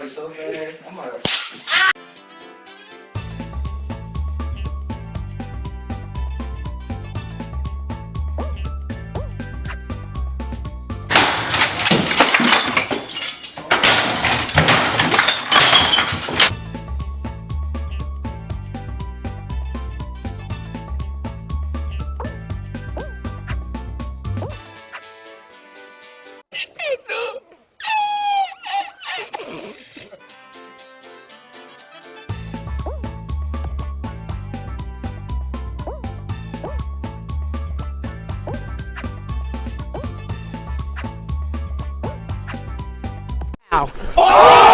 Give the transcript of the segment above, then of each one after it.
it so fast. I'm like. Got oh!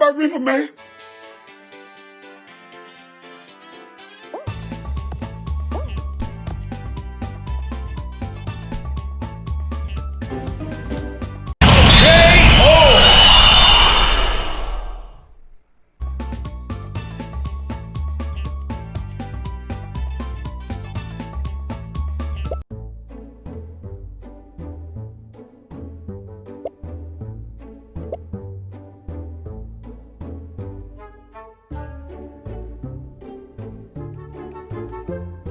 Every time I reef man, you